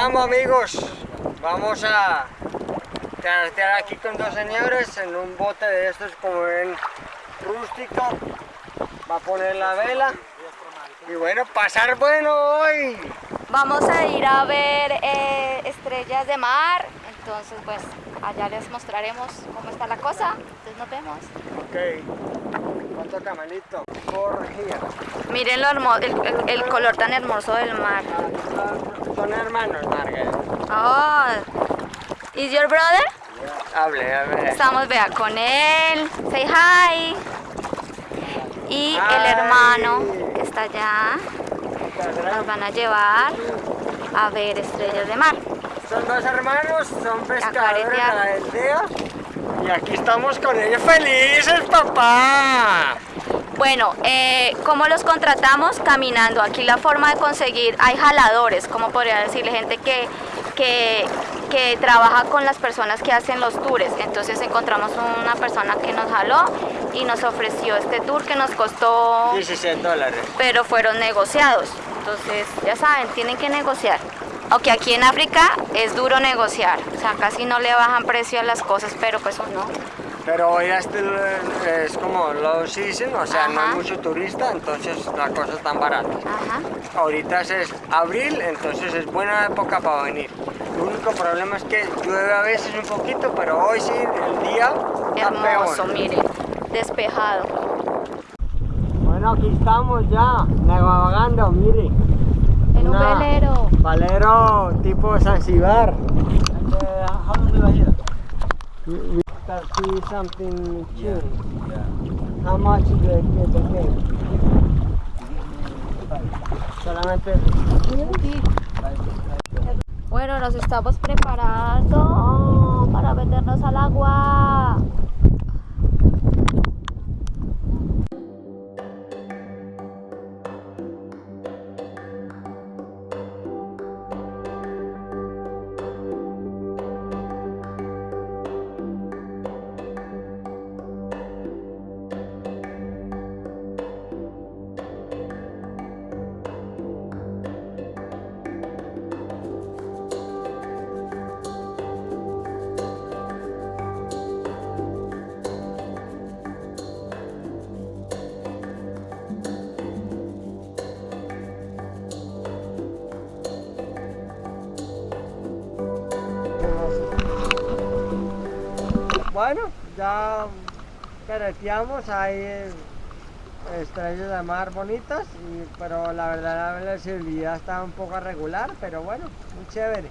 estamos amigos. Vamos a carretear aquí con dos señores en un bote de estos como ven rústico. Va a poner la vela. Y bueno, pasar bueno hoy. Vamos a ir a ver eh, estrellas de mar. Entonces pues allá les mostraremos cómo está la cosa. Entonces nos vemos. Ok. ¿Cuánto camanito? Por. Miren lo hermo- el, el- el color tan hermoso del mar. Ah, son, son hermanos, Margaret. Oh, ¿is your brother? Hable, hable. Estamos, vea, con él. Say hi. Y el hermano que está allá. Nos van a llevar a ver estrellas de mar. Son dos hermanos, son pescadores de la aldea. Y aquí estamos con ellos felices, papá. Bueno, eh, ¿cómo los contratamos? Caminando. Aquí la forma de conseguir, hay jaladores, como podría decirle, gente que, que, que trabaja con las personas que hacen los tours. Entonces encontramos una persona que nos jaló y nos ofreció este tour que nos costó, 16 dólares. pero fueron negociados. Entonces, ya saben, tienen que negociar. Aunque aquí en África es duro negociar, o sea, casi no le bajan precio a las cosas, pero pues no. Pero hoy este es como low season, o sea, no hay mucho turista, entonces la cosa es tan barata. Ajá. Ahorita es abril, entonces es buena época para venir. El único problema es que llueve a veces un poquito, pero hoy sí, el día Hermoso, miren, despejado. Bueno, aquí estamos ya, navegando, mire. En un Una- velero. Valero tipo Zanzibar. how long we were here? We got see something tune. How much is the, the game? Solamente Bueno, nos estamos preparando para meternos al agua. Bueno, ya careteamos, hay estrellas de mar bonitas, pero la verdad la visibilidad está un poco regular, pero bueno, muy chévere.